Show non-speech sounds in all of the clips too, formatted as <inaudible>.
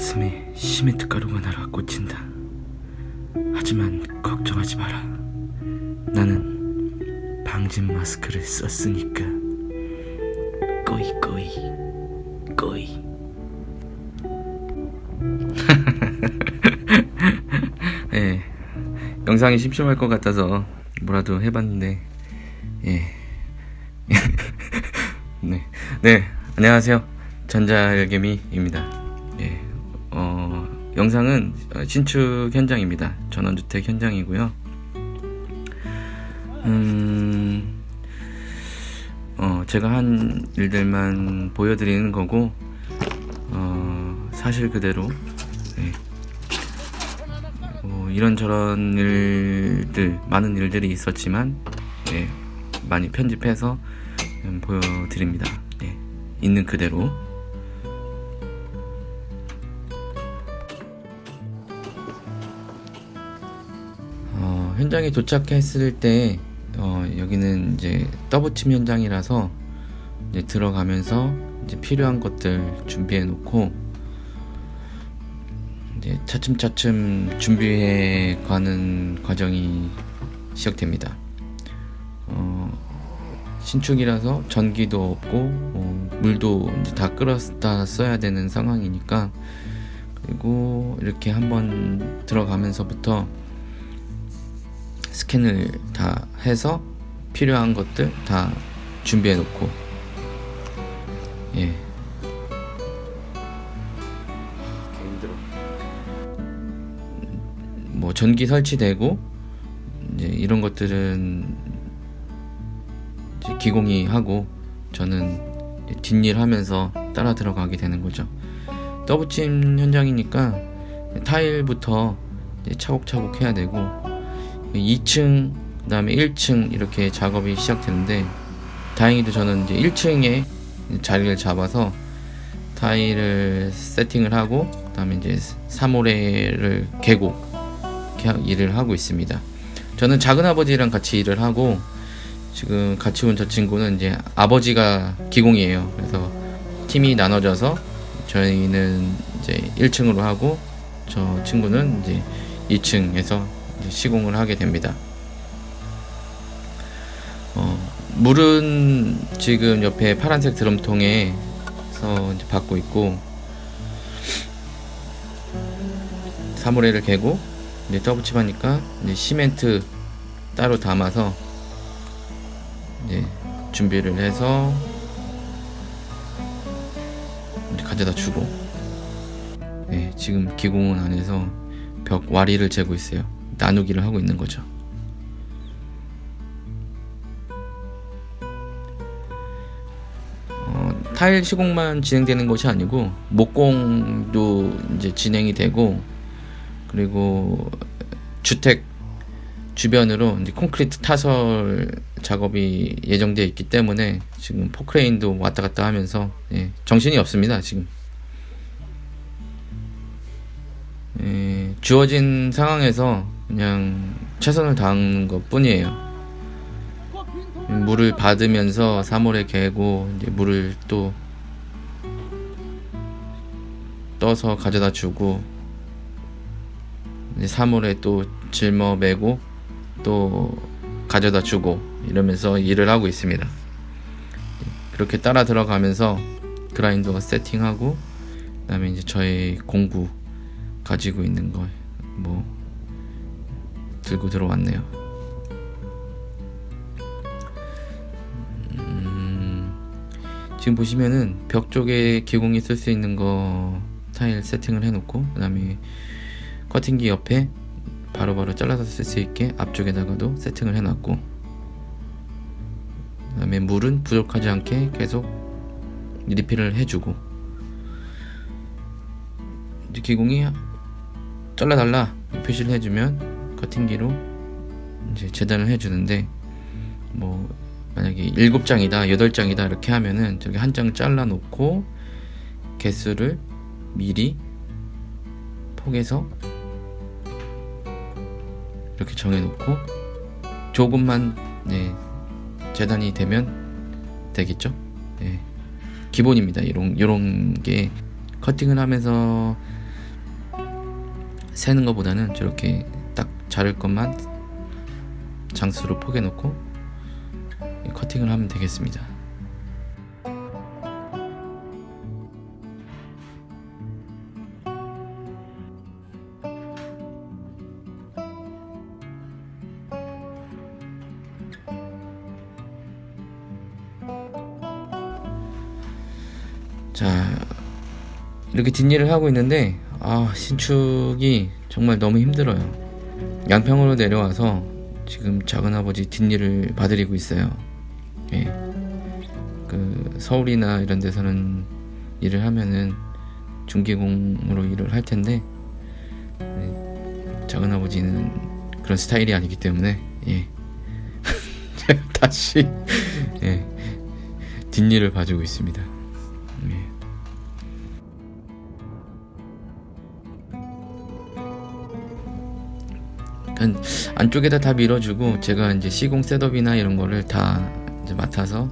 가슴에 시멘트 가루가 날아 꽂힌다. 하지만 걱정하지 마라. 나는 방진 마스크를 썼으니까. 꼬이 꼬이 꼬이. <laughs> 예. 영상이 심심할 것 같아서 뭐라도 해봤는데 예. <laughs> 네. 네. 안녕하세요. 전자열개미입니다. 예. 어, 영상은 신축 현장입니다. 전원주택 현장이고요. 음, 어, 제가 한 일들만 보여드리는 거고, 어, 사실 그대로, 예. 뭐 이런저런 일들, 많은 일들이 있었지만, 예, 많이 편집해서 음, 보여드립니다. 예, 있는 그대로. 현장에 도착했을 때 어, 여기는 이제 더블침 현장이라서 이제 들어가면서 이제 필요한 것들 준비해 놓고 이제 차츰차츰 준비해 가는 과정이 시작됩니다. 어, 신축이라서 전기도 없고 어, 물도 이제 다 끌었다 써야 되는 상황이니까 그리고 이렇게 한번 들어가면서부터 스캔을 다 해서 필요한 것들 다 준비해 놓고 예. 뭐 전기 설치되고 이제 이런 것들은 이제 기공이 하고 저는 뒷일 하면서 따라 들어가게 되는 거죠. 더블침 현장이니까 타일부터 차곡차곡 해야 되고 2층 그 다음에 1층 이렇게 작업이 시작되는데 다행히도 저는 이제 1층에 자리를 잡아서 타일을 세팅을 하고 그 다음에 이제 3호레를 개고 일을 하고 있습니다. 저는 작은 아버지랑 같이 일을 하고 지금 같이 온 저 친구는 이제 아버지가 기공이에요. 그래서 팀이 나눠져서 저희는 이제 1층으로 하고 저 친구는 이제 2층에서 시공을 하게 됩니다. 어, 물은 지금 옆에 파란색 드럼통에서 받고 있고 사물회를 개고 이제 더블칩하니까 이제 시멘트 따로 담아서 이제 준비를 해서 가져다 주고 네, 지금 기공원 안에서 벽 와리를 재고 있어요. 나누기를 하고 있는 거죠. 어, 타일 시공만 진행되는 것이 아니고 목공도 이제 진행이 되고 그리고 주택 주변으로 이제 콘크리트 타설 작업이 예정되어 있기 때문에 지금 포크레인도 왔다 갔다 하면서 예, 정신이 없습니다 지금 예, 주어진 상황에서 그냥 최선을 다하는 것 뿐이에요 물을 받으면서 3월에 개고 이제 물을 또 떠서 가져다 주고 3월에 또 짊어 매고 또 가져다 주고 이러면서 일을 하고 있습니다. 그렇게 따라 들어가면서 그라인더 세팅하고 그 다음에 이제 저의 공구 가지고 있는 걸뭐 들고 들어왔네요. 음, 지금 보시면은 벽 쪽에 기공이 쓸 수 있는 거 타일 세팅을 해놓고 그 다음에 커팅기 옆에 바로바로 바로 잘라서 쓸 수 있게 앞쪽에다가도 세팅을 해놨고 그 다음에 물은 부족하지 않게 계속 리필을 해주고 이제 기공이 잘라달라 표시를 해주면 커팅기로 이제 재단을 해주는데 뭐 만약에 7장이다 8장이다 이렇게 하면은 저기 한 장 잘라 놓고 개수를 미리 폭에서 이렇게 정해 놓고 조금만 네, 재단이 되면 되겠죠. 네, 기본입니다. 이런 이런 게 커팅을 하면서 세는 것보다는 저렇게 딱 자를 것만 장수로 포개 놓고 커팅을 하면 되겠습니다. 자 이렇게 뒷일을 하고 있는데 아 신축이 정말 너무 힘들어요 양평으로 내려와서 지금 작은아버지 뒷일을 봐드리고 있어요 예. 그 서울이나 이런 데서는 일을 하면은 중기공으로 일을 할 텐데 예. 작은아버지는 그런 스타일이 아니기 때문에 예. <laughs> 다시 예. 뒷일을 봐주고 있습니다 안쪽에다 다 밀어주고 제가 이제 시공 셋업이나 이런 거를 다 맡아서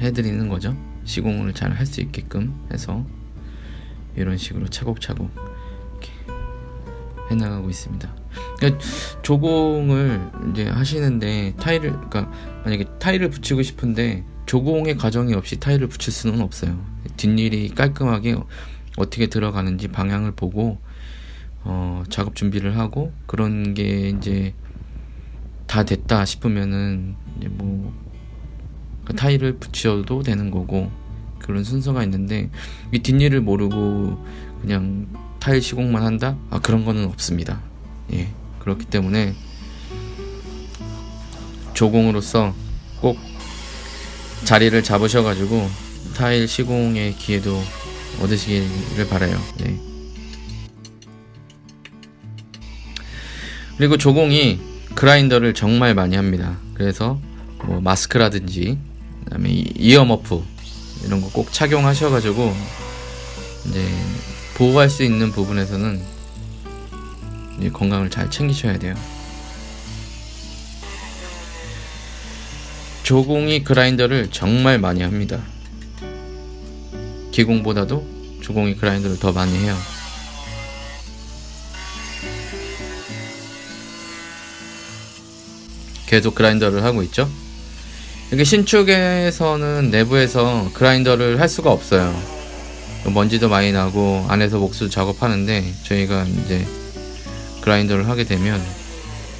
해드리는 거죠. 시공을 잘 할 수 있게끔 해서 이런 식으로 차곡차곡 이렇게 해나가고 있습니다. 그러니까 조공을 이제 하시는데 타일을 그러니까 만약에 타일을 붙이고 싶은데 조공의 과정이 없이 타일을 붙일 수는 없어요. 뒷일이 깔끔하게 어떻게 들어가는지 방향을 보고 어, 작업 준비를 하고 그런 게 이제 다 됐다 싶으면은 이제 뭐그 타일을 붙여도 되는 거고 그런 순서가 있는데 이 뒷일을 모르고 그냥 타일 시공만 한다? 아 그런 거는 없습니다. 예 그렇기 때문에 조공으로서 꼭 자리를 잡으셔가지고 타일 시공의 기회도 얻으시기를 바라요. 예. 그리고 조공이 그라인더를 정말 많이 합니다. 그래서 뭐 마스크라든지 그다음에 이어머프 이런 거 꼭 착용하셔가지고 이제 보호할 수 있는 부분에서는 건강을 잘 챙기셔야 돼요. 조공이 그라인더를 정말 많이 합니다. 기공보다도 조공이 그라인더를 더 많이 해요. 계속 그라인더를 하고 있죠. 이게 신축에서는 내부에서 그라인더를 할 수가 없어요. 먼지도 많이 나고 안에서 목수 작업하는데 저희가 이제 그라인더를 하게 되면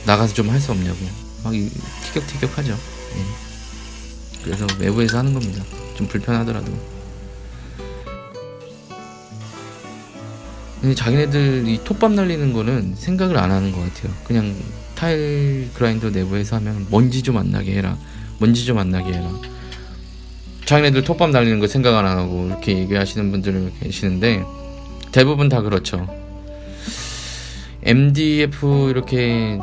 나가서 좀 할 수 없냐고 막 티격태격하죠. 예. 그래서 외부에서 하는 겁니다. 좀 불편하더라도. 자기네들 이 톱밥 날리는 거는 생각을 안 하는 것 같아요. 그냥 타일 그라인더 내부에서 하면 먼지 좀 안 나게 해라. 먼지 좀 안 나게 해라. 자기네들 톱밥 날리는 거 생각 안 하고 이렇게 얘기하시는 분들 계시는데 대부분 다 그렇죠. MDF 이렇게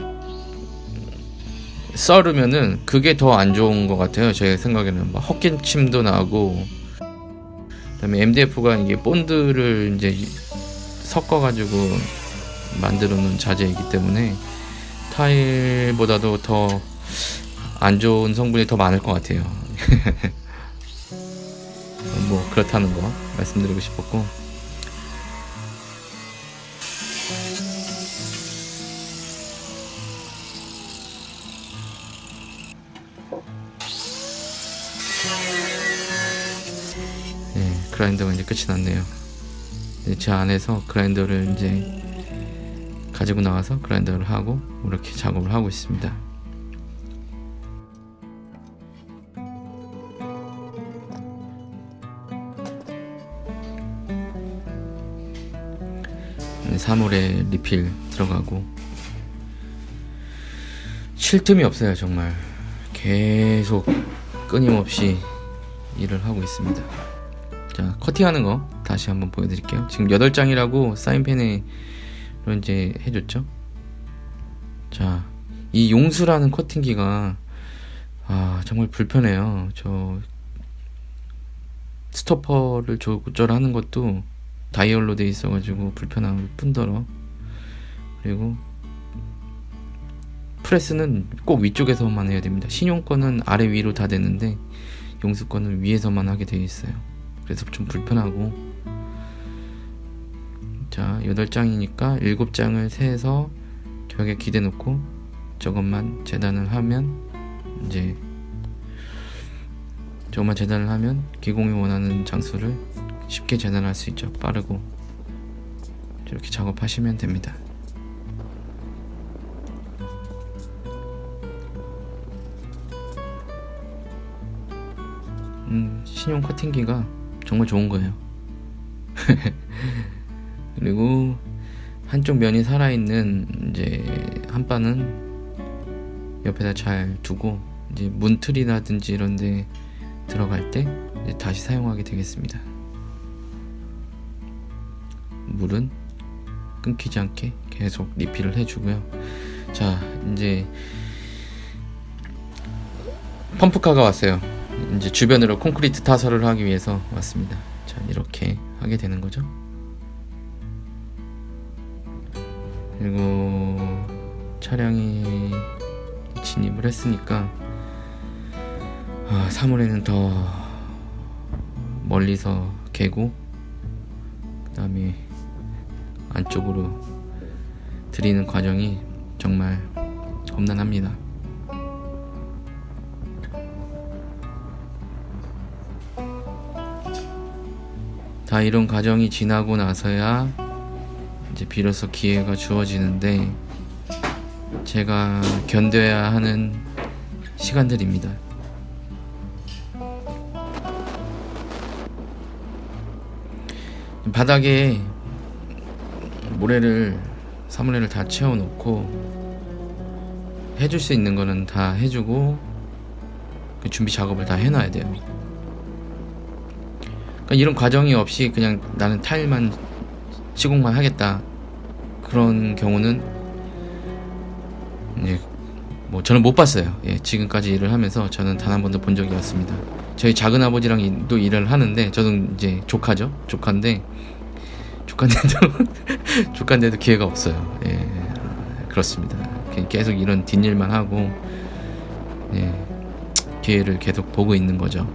썰으면은 그게 더 안 좋은 것 같아요. 제 생각에는 막 헛기침도 나고 그다음에 MDF가 이게 본드를 이제 섞어가지고 만들어 놓은 자재이기 때문에 타일보다도 더 안 좋은 성분이 더 많을 것 같아요. <laughs> 뭐 그렇다는 거 말씀드리고 싶었고 네, 그라인더가 이제 끝이 났네요. 제 안에서 그라인더를 이제 가지고 나와서 그라인더를 하고 이렇게 작업을 하고 있습니다. 사물에 리필 들어가고 쉴 틈이 없어요 정말. 계속 끊임없이 일을 하고 있습니다. 자 커팅하는 거 다시 한번 보여드릴게요. 지금 8장이라고 사인펜에 이제 해줬죠. 자 이 용수라는 커팅기가 아 정말 불편해요. 저 스토퍼를 조절하는 것도 다이얼로 돼 있어 가지고 불편함을 뿐더러. 그리고 프레스는 꼭 위쪽에서만 해야 됩니다. 신용권은 아래 위로 다 되는데 용수권은 위에서만 하게 되어 있어요. 그래서 좀 불편하고 자 8장이니까 7장을 세서 벽에 기대 놓고 저것만 재단을 하면 이제 저것만 재단을 하면 기공이 원하는 장수를 쉽게 재단할 수 있죠. 빠르고 이렇게 작업하시면 됩니다. 음, 신용 커팅기가 정말 좋은 거예요 <laughs> 그리고 한쪽 면이 살아있는 이제 한 바는 옆에다 잘 두고 이제 문틀이라든지 이런데 들어갈 때 다시 사용하게 되겠습니다. 물은 끊기지 않게 계속 리필을 해주고요. 자 이제 펌프카가 왔어요. 이제 주변으로 콘크리트 타설을 하기 위해서 왔습니다. 자 이렇게 하게 되는 거죠. 그리고 차량이 진입을 했으니까 아, 사물에는 더 멀리서 개고 그 다음에 안쪽으로 들이는 과정이 정말 험난합니다. 다 이런 과정이 지나고 나서야 이제 비로소 기회가 주어지는데 제가 견뎌야 하는 시간들입니다. 바닥에 모래를 사물레를 다 채워놓고 해줄 수 있는 거는 다 해주고 그 준비 작업을 다 해놔야 돼요. 그러니까 이런 과정이 없이 그냥 나는 타일만 시공만 하겠다 그런 경우는 이제 뭐 저는 못 봤어요. 예, 지금까지 일을 하면서 저는 단 한 번도 본 적이 없습니다. 저희 작은 아버지랑도 일을 하는데 저는 이제 조카죠. 조카인데 조카인데도 <laughs> 조카인데도 기회가 없어요. 예, 그렇습니다. 계속 이런 뒷일만 하고 예, 기회를 계속 보고 있는 거죠.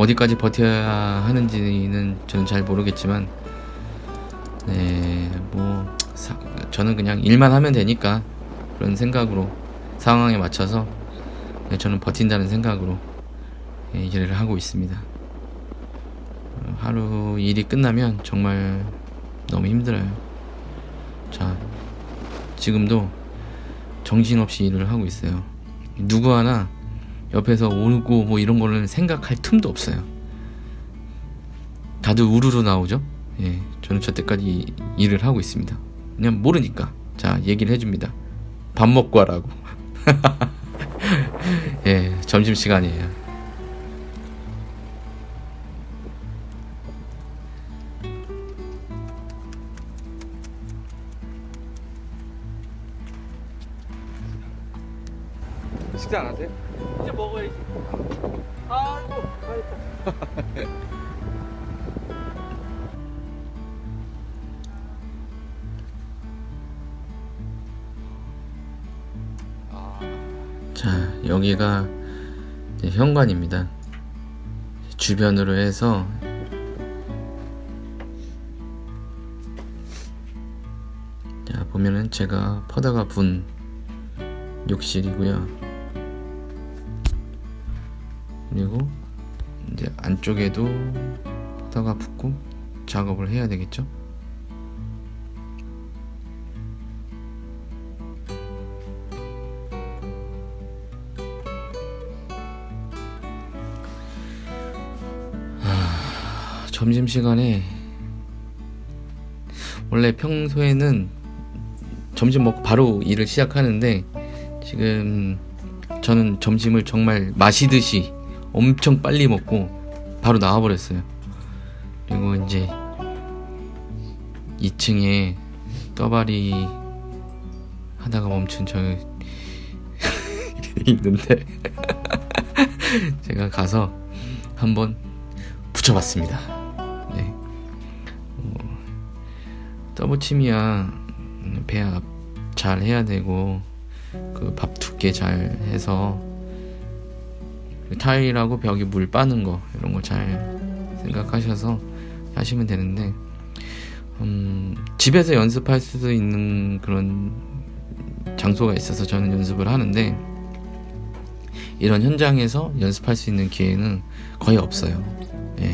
어디까지 버텨야 하는지는 저는 잘 모르겠지만 네, 뭐 사, 저는 그냥 일만 하면 되니까 그런 생각으로 상황에 맞춰서 네, 저는 버틴다는 생각으로 네, 일을 하고 있습니다. 하루 일이 끝나면 정말 너무 힘들어요. 자, 지금도 정신없이 일을 하고 있어요. 누구 하나 옆에서 울고 뭐 이런 거는 생각할 틈도 없어요. 다들 우르르 나오죠? 예, 저는 저 때까지 일을 하고 있습니다. 그냥 모르니까. 자, 얘기를 해줍니다. 밥 먹고 하라고. <laughs> 예, 점심 시간이에요. 식사 안 하세요? 현관입니다. 주변으로 해서 자, 보면은 제가 퍼다가 분 욕실이고요. 그리고 이제 안쪽에도 퍼다가 붙고 작업을 해야 되겠죠? 점심시간에 원래 평소에는 점심 먹고 바로 일을 시작하는데 지금 저는 점심을 정말 마시듯이 엄청 빨리 먹고 바로 나와버렸어요. 그리고 이제 2층에 떠발이 하다가 멈춘 저 <laughs> 있는데 <laughs> 제가 가서 한번 붙여봤습니다. 더블침이야 배합 잘 해야 되고 그 밥 두께 잘 해서 타일하고 벽에 물 빠는 거 이런 거 잘 생각하셔서 하시면 되는데 음, 집에서 연습할 수도 있는 그런 장소가 있어서 저는 연습을 하는데 이런 현장에서 연습할 수 있는 기회는 거의 없어요. 예.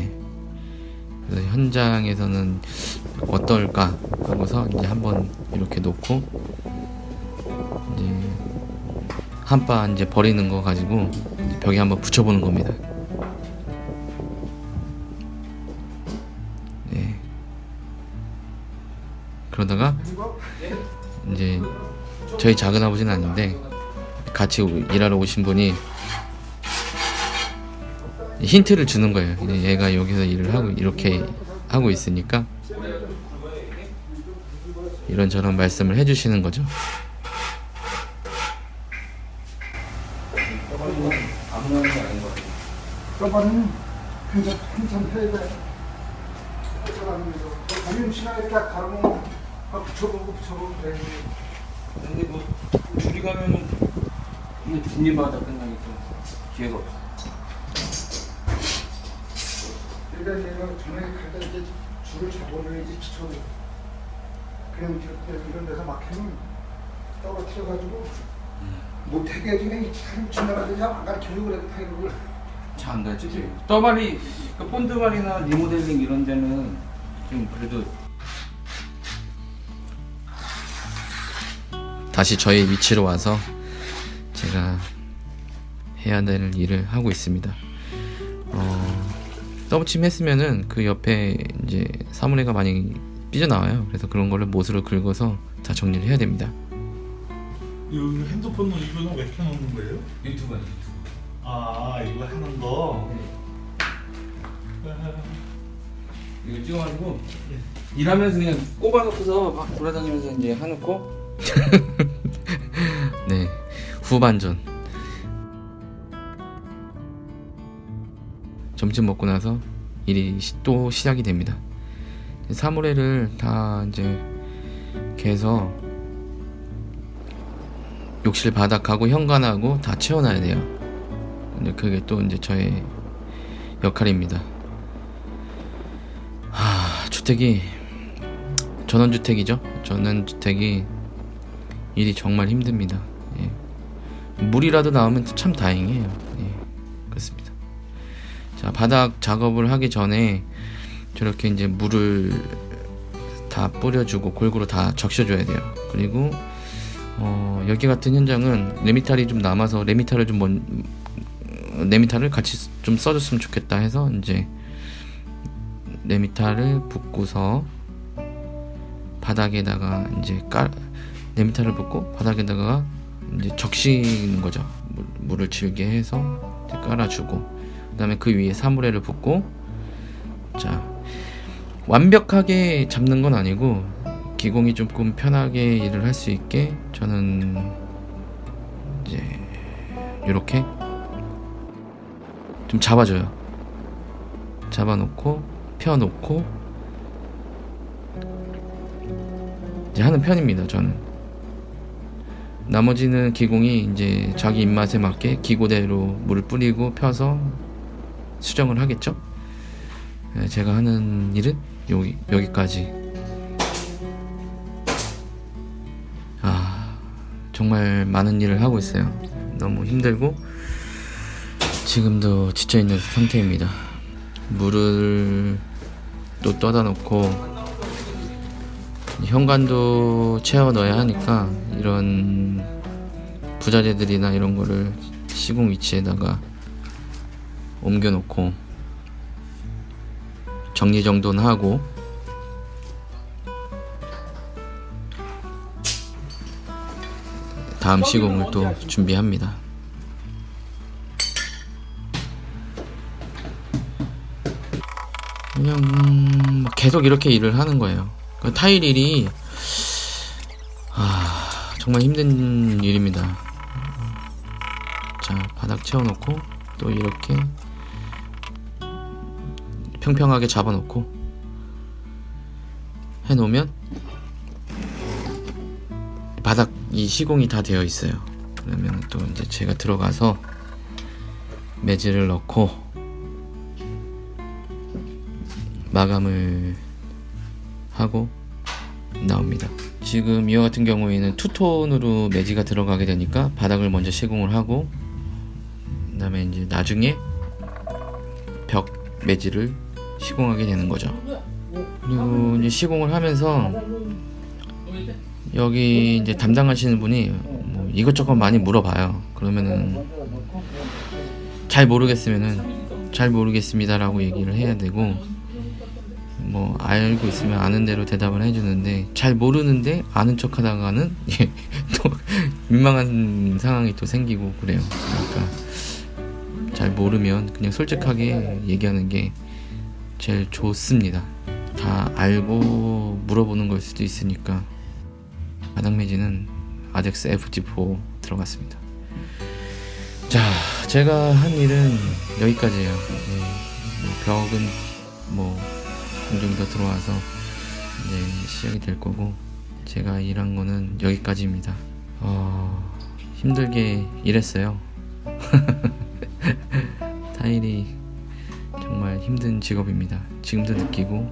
그래서 현장에서는 어떨까 하고서 이제 한번 이렇게 놓고 이제 한바 이제 버리는 거 가지고 이제 벽에 한번 붙여보는 겁니다. 네. 그러다가 이제 저희 작은 아버지는 아닌데 같이 오- 일하러 오신 분이 힌트를 주는 거예요. 얘가 여기서 일을 하고 이렇게 하고 있으니까 이런저런 말씀을 해주시는 거죠. 저번은 한참 한참 해야 돼. 아니면 시간에 가르면 아, 붙여보고 붙여보고 그래. 근데 뭐 둘이 가면은 뒷일마다 끝나니까 기회가 없어. 그러니까 내가 갈때 이제 줄을 잡아놔야지 붙여. 그냥 이렇게 이런 데서 막히면 떨어뜨려가지고 못하게 해주면 참 지나가든지 안 가르쳐주고 그래 타이를. 잘안 가지. 떠발이 그 본드발이나 리모델링 이런 데는 좀 그래도 다시 저희 위치로 와서 제가 해야 될 일을 하고 있습니다. 어, 더블침 했으면은 그 옆에 이제 사물회가 많이 삐져나와요. 그래서 그런 거를 못으로 긁어서 다 정리를 해야 됩니다. 이 핸드폰은 이거는 왜 켜놓는 거예요? 유튜브 유튜브. 아 이거 하는 거. 이거 찍어가지고 일하면서 그냥 꼽아놓고서 막 돌아다니면서 이제 해놓고 <laughs> 네 후반전 점심 먹고 나서 일이 시- 또 시작이 됩니다 사물회를 다 이제 개서 욕실 바닥하고 현관하고 다 채워놔야 돼요 근데 그게 또 이제 저의 역할입니다 하, 주택이 전원주택이죠. 전원주택이 일이 정말 힘듭니다. 예. 물이라도 나오면 참 다행이에요. 예. 자, 바닥 작업을 하기 전에 저렇게 이제 물을 다 뿌려주고 골고루 다 적셔줘야 돼요. 그리고 어, 여기 같은 현장은 레미탈이 좀 남아서 레미탈을 좀 먼, 레미탈을 같이 좀 써줬으면 좋겠다 해서 이제 네미타를 붓고서 바닥에다가 이제 깔 네미타를 붓고 바닥에다가 이제 적시는 거죠. 물, 물을 질게 해서 깔아주고 그 다음에 그 위에 사물회를 붓고 자 완벽하게 잡는 건 아니고 기공이 조금 편하게 일을 할 수 있게 저는 이제 이렇게 좀 잡아줘요. 잡아놓고 펴놓고 이제 하는 편입니다. 저는 나머지는 기공이 이제 자기 입맛에 맞게 기고대로 물을 뿌리고 펴서 수정을 하겠죠. 네, 제가 하는 일은 여기 여기까지. 아 정말 많은 일을 하고 있어요. 너무 힘들고 지금도 지쳐 있는 상태입니다. 물을 또 떠다 놓고 현관도 채워 넣어야 하니까 이런 부자재들이나 이런 거를 시공 위치에다가 옮겨 놓고 정리정돈 하고 다음 시공을 또 준비합니다. 그냥 음, 계속 이렇게 일을 하는 거예요. 그 타일 일이 아, 정말 힘든 일입니다. 자 바닥 채워놓고 또 이렇게 평평하게 잡아놓고 해놓으면 바닥 이 시공이 다 되어 있어요. 그러면 또 이제 제가 들어가서 매질을 넣고 마감을 하고 나옵니다. 지금 이와 같은 경우에는 투톤으로 매지가 들어가게 되니까 바닥을 먼저 시공을 하고 그 다음에 이제 나중에 벽 매지를 시공하게 되는 거죠. 이제 시공을 하면서 여기 이제 담당하시는 분이 뭐 이것저것 많이 물어봐요. 그러면은 잘 모르겠으면은 잘 모르겠습니다 라고 얘기를 해야 되고 뭐 알고 있으면 아는 대로 대답을 해주는데 잘 모르는데 아는 척 하다가는 <laughs> 예, 또 민망한 상황이 또 생기고 그래요. 그러니까 잘 모르면 그냥 솔직하게 얘기하는 게 제일 좋습니다. 다 알고 물어보는 걸 수도 있으니까 바닥 매지는 아덱스 FT4 들어갔습니다. 자, 제가 한 일은 여기까지예요. 네, 뭐 벽은 뭐 공정이 더 들어와서 이제 시작이 될 거고 제가 일한 거는 여기까지입니다. 어, 힘들게 일했어요. <laughs> 타일이 정말 힘든 직업입니다. 지금도 느끼고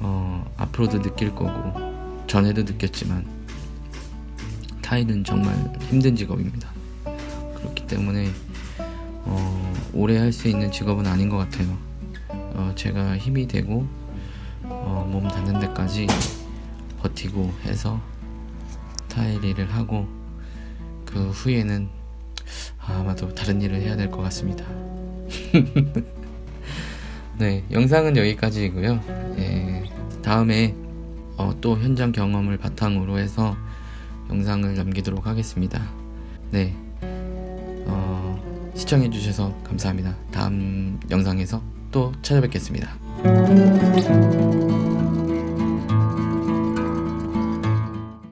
어, 앞으로도 느낄 거고 전에도 느꼈지만 타일은 정말 힘든 직업입니다. 그렇기 때문에 어, 오래 할 수 있는 직업은 아닌 것 같아요. 어, 제가 힘이 되고 어, 몸 닿는 데까지 버티고 해서 타일 일을 하고 그 후에는 아마도 다른 일을 해야 될 것 같습니다. <laughs> 네, 영상은 여기까지이고요. 예, 다음에 어, 또 현장 경험을 바탕으로 해서 영상을 남기도록 하겠습니다. 네, 어, 시청해주셔서 감사합니다. 다음 영상에서 또 찾아뵙겠습니다.